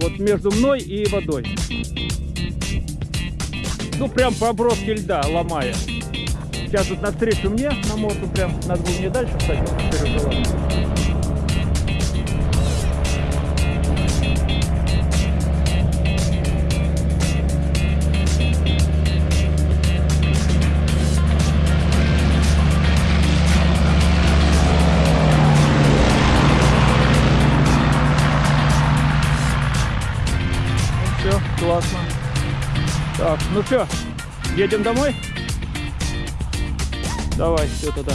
Вот между мной и водой. Ну, прям по оброске льда, ломая. Сейчас тут навстречу мне на моту прям, надо было мне дальше встать, но Все, классно. Так, ну что, едем домой? Давай, все тогда.